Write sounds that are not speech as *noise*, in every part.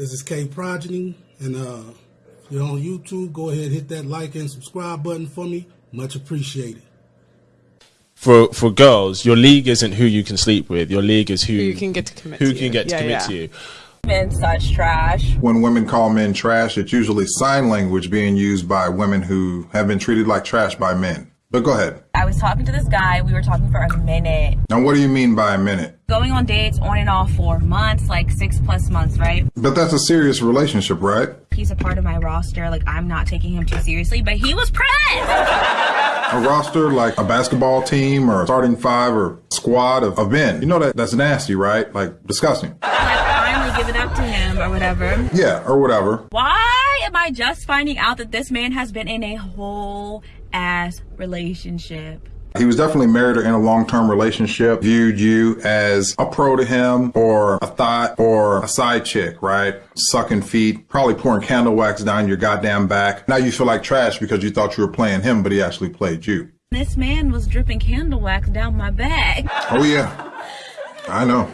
This is K Progeny, and uh, if you're on YouTube, go ahead hit that like and subscribe button for me. Much appreciated. For for girls, your league isn't who you can sleep with. Your league is who, Who you can get to commit who to can you. get to Yeah, commit yeah. to you. Men such trash. When women call men trash, it's usually sign language being used by women who have been treated like trash by men. But go ahead. I was talking to this guy. We were talking for a minute. Now, what do you mean by a minute? Going on dates on and off for months, like six plus months, right? But that's a serious relationship, right? He's a part of my roster. Like, I'm not taking him too seriously, but he was pressed. A roster like a basketball team or a starting five or squad of, of men. You know that that's nasty, right? Like disgusting. Like, finally give it up to him or whatever. Yeah, or whatever. Why am I just finding out that this man has been in a whole ass relationship? He was definitely married or in a long-term relationship, viewed you as a pro to him or a thought or a side chick, right? Sucking feet, probably pouring candle wax down your goddamn back. Now you feel like trash because you thought you were playing him, but he actually played you. This man was dripping candle wax down my back. Oh yeah. I know.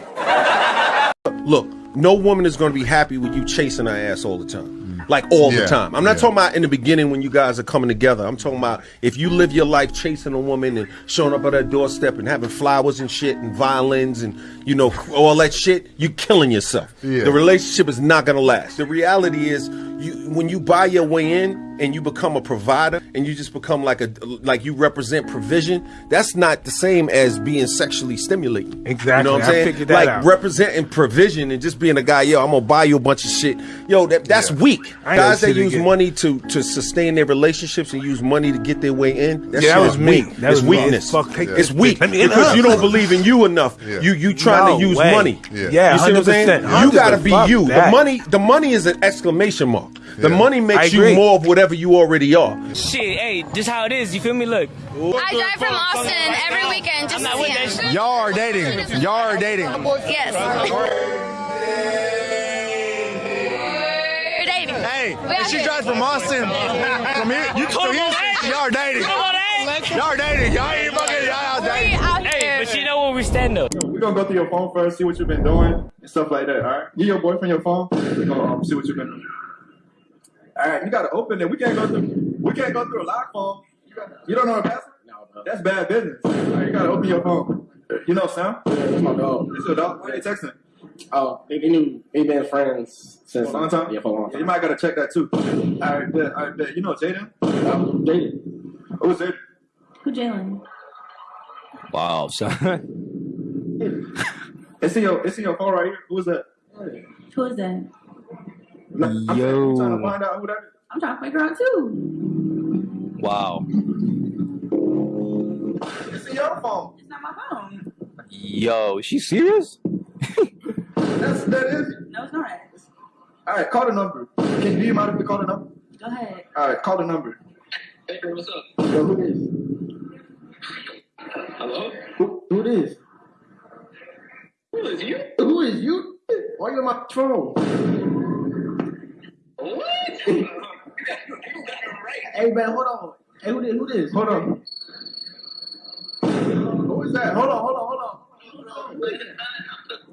Look, no woman is going to be happy with you chasing her ass all the time. Like all Yeah, the time. I'm not yeah. talking about in the beginning when you guys are coming together. I'm talking about if you live your life chasing a woman and showing up at her doorstep and having flowers and shit and violins and you know all that shit, you're killing yourself. Yeah. The relationship is not going to last. The reality is you when you buy your way in and you become a provider and you just become like a like you represent provision, that's not the same as being sexually stimulating. Exactly. You know what I'm I saying? figured that like out. representing provision and just being a guy, yo, I'm gonna buy you a bunch of shit. Yo, that that's Yeah. weak. Guys that use money to to sustain their relationships and use money to get their way in. That Yeah, that was weak. That it's was weakness. Fuck, take It's weak bitch. Let me in because you don't believe in you enough. Yeah. You you trying No to use way. money. Yeah. Yeah, You see what I'm saying? 100%. You gotta be you. The money, the money is an exclamation mark. The Yeah. money makes you more of whatever you already are. Shit, hey, just how it is. You feel me? Look. I drive from Austin every weekend just to see him. Y'all are dating. Y'all are dating. Yes. We're dating. Hey, We she drives from Austin, from here, you call to him Houston, on y'all are dating. Y'all are dating. Y'all ain't fucking. Y'all out dating. out Hey, but you know where we stand up. We're gonna go through your phone first, see what you've been doing and stuff like that. All right, give your boyfriend your phone. We're gonna um, see what you've been doing. All right, you gotta open it. We can't go through. We can't go through a lock phone. You, don't know a password? No, bro. That's bad business. All right, you gotta open your phone. You know Sam? Yeah, that's my dog. It's your dog. Why you texting? Oh, they, they knew they been friends since For a long time. Yeah, for a long Yeah, time. you might gotta check that too. All right, bet. All right, bet. You know Jaden? Um, dated. Who's Jaden? Who Jalen? Wow, *laughs* son. It's in your. It's in your phone right here. Who's that? Who is that? No, I'm, saying, I'm trying to find out who that is. I'm trying to figure out too. wow. It's in your phone. It's not my phone. Yo, is she serious? That's that is. No, it's not. All right, call the number. Can do you mind if we call the number? Go ahead. All right, call the number. Hey, girl, what's up? Yo, who is? Hello? Who, who it is? Who is you? Who is you? Why you on my phone? What? Hey man, hold on. Hey, who this? Who this? Hold on. Who is that? Hold on, hold on, hold on.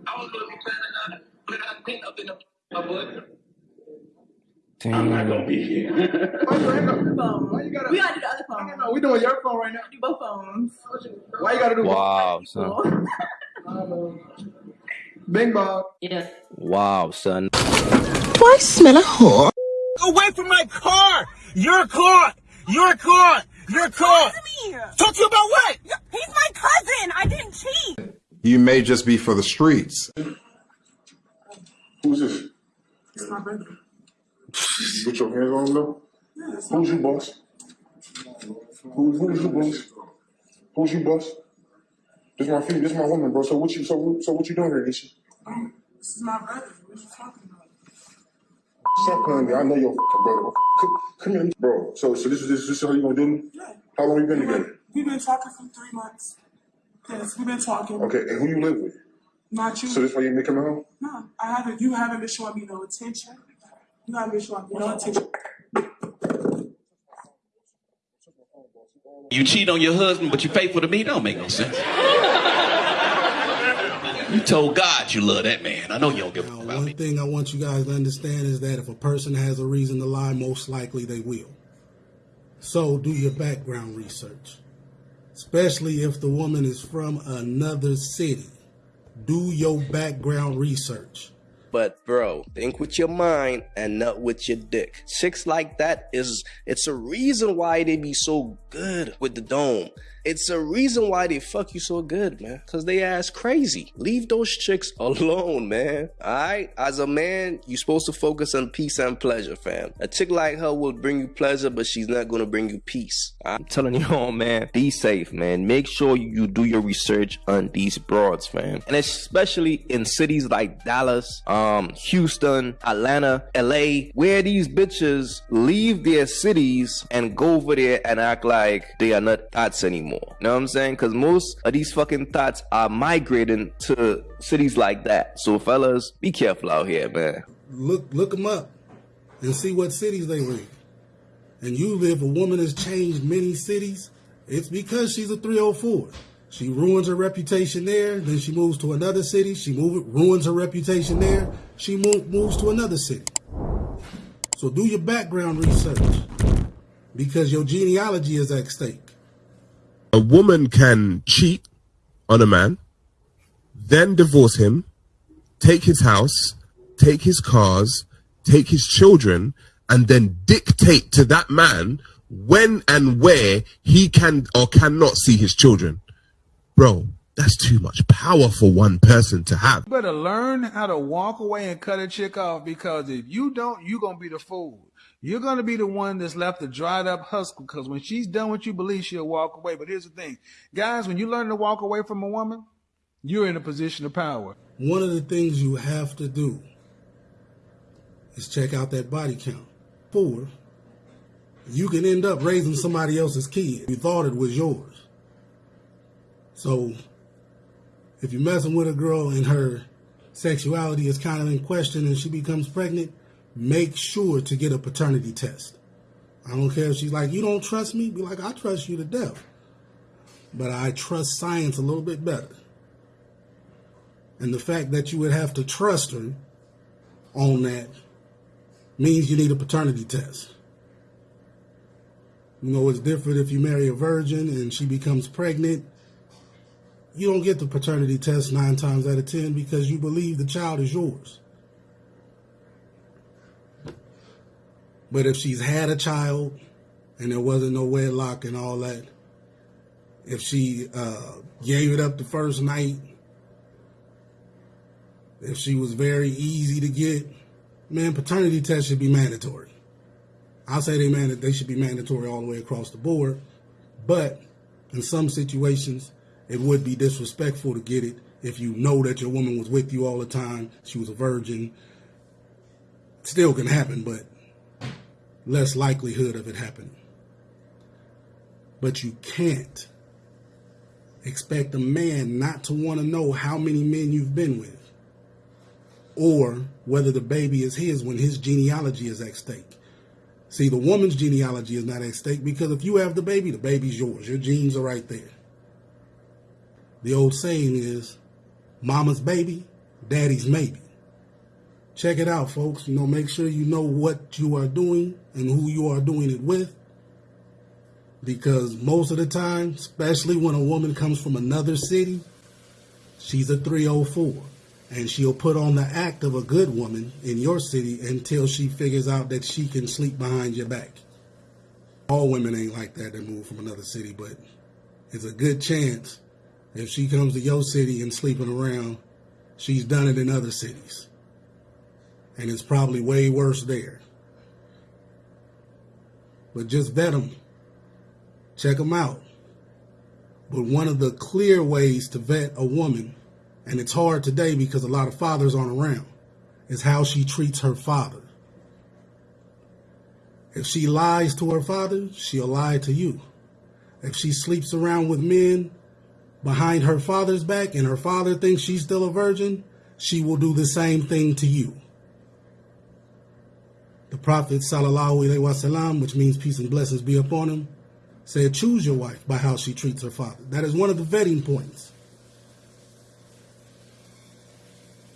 I was gonna be planning on put a pin up in the but Damn. gonna be here. Why you hang up? Phone. Why you gotta? We gotta do the other phone. no, no, we doing your phone right now. do both phones. Why you gotta do? *laughs* Wow, son. Bing bong. Yeah. Wow, son. Away from my car! You're caught! You're caught! You're caught! Talk to you about what? He's my cousin. I didn't cheat. You may just be for the streets. Who's this? It's my brother. You put your hands on him though? Who's you, boss? Who, who's you, boss? Who's you, boss? This my feet. This my woman, bro. So what you? So what- so what you doing here, Nisha? Um, this is my brother. What you talking about? Stop playing me. I know your fucking brother. Come, come here, bro. So so this is this, this is how you gonna do me? Yeah. How long you been together? We've been talking for three months. Yes, we've been talking. Okay, and who you live with? Not you. So this why you make him home? no, I haven't. You haven't been showing me no attention. You haven't been showing me no attention. You cheat on your husband, but you faithful to me. Don't make no sense. *laughs* You told God you love that man. I know you don't give a fuck about One me. thing I want you guys to understand is that if a person has a reason to lie, most likely they will. So do your background research, especially if the woman is from another city. Do your background research. But bro, think with your mind and not with your dick. Chicks like that is it's a reason why they be so good with the dome. It's a reason why they fuck you so good, man. Cause they ass crazy. Leave those chicks alone, man. Alright? As a man, you're supposed to focus on peace and pleasure, fam. A chick like her will bring you pleasure, but she's not gonna bring you peace. I'm telling you all, man, be safe, man. Make sure you do your research on these broads, fam. And especially in cities like Dallas, um, Houston, Atlanta, LA, where these bitches leave their cities and go over there and act like they are not thoughts anymore. You know what I'm saying? Because most of these fucking thoughts are migrating to cities like that. So, fellas, be careful out here, man. Look look them up and see what cities they were in. And usually if a woman has changed many cities, it's because she's a 304. She ruins her reputation there, then she moves to another city. She move, ruins her reputation there. She move, moves to another city. So do your background research because your genealogy is at stake. A woman can cheat on a man, then divorce him, take his house, take his cars, take his children, and then dictate to that man when and where he can or cannot see his children. Bro, that's too much power for one person to have. You better learn how to walk away and cut a chick off because if you don't, you're gonna be the fool. You're gonna be the one that's left a dried up husk because when she's done what you believe, she'll walk away. But here's the thing, guys, when you learn to walk away from a woman, you're in a position of power. One of the things you have to do is check out that body count. Four, you can end up raising somebody else's kid. You thought it was yours. So if you're messing with a girl and her sexuality is kind of in question and she becomes pregnant, make sure to get a paternity test. I don't care if she's like, you don't trust me? Be like, I trust you to death. But I trust science a little bit better. And the fact that you would have to trust her on that means you need a paternity test. You know, it's different if you marry a virgin and she becomes pregnant. You don't get the paternity test nine times out of ten because you believe the child is yours. But if she's had a child and there wasn't no wedlock and all that, if she uh, gave it up the first night, if she was very easy to get, man, paternity test should be mandatory. I'll say they man they should be mandatory all the way across the board, but in some situations it would be disrespectful to get it if you know that your woman was with you all the time, she was a virgin. Still can happen, but less likelihood of it happening. But you can't expect a man not to want to know how many men you've been with or whether the baby is his when his genealogy is at stake. See, the woman's genealogy is not at stake because if you have the baby, the baby's yours. Your genes are right there. The old saying is, mama's baby, daddy's maybe. Check it out, folks. You know, make sure you know what you are doing and who you are doing it with. Because most of the time, especially when a woman comes from another city, she's a 304 and she'll put on the act of a good woman in your city until she figures out that she can sleep behind your back. All women ain't like that that move from another city, but it's a good chance if she comes to your city and sleeping around, she's done it in other cities. And it's probably way worse there. But just vet them. Check them out. But one of the clear ways to vet a woman and it's hard today because a lot of fathers aren't around, is how she treats her father. If she lies to her father, she'll lie to you. If she sleeps around with men behind her father's back and her father thinks she's still a virgin, she will do the same thing to you. Prophet sallallahu alaihi wasallam, which means peace and blessings be upon him, said, choose your wife by how she treats her father. That is one of the vetting points.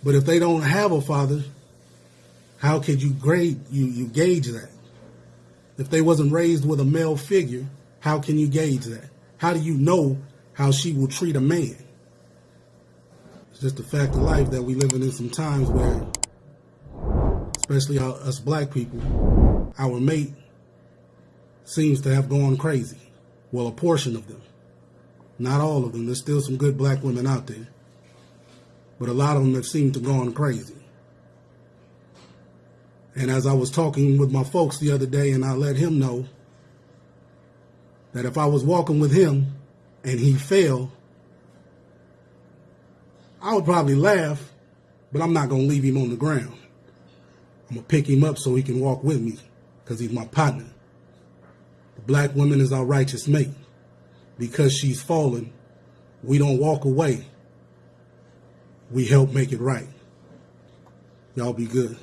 But if they don't have a father, how could you grade you, you gauge that? If they wasn't raised with a male figure, how can you gauge that? How do you know how she will treat a man? It's just a fact of life that we living in some times where, especially uh, us black people, our mate seems to have gone crazy. Well, a portion of them. Not all of them. There's still some good black women out there. But a lot of them have seemed to gone crazy. And as I was talking with my folks the other day, and I let him know that if I was walking with him and he fell, I would probably laugh, but I'm not going to leave him on the ground. I'm going to pick him up so he can walk with me because he's my partner. The black woman is our righteous mate. Because she's fallen, we don't walk away. We help make it right. Y'all be good.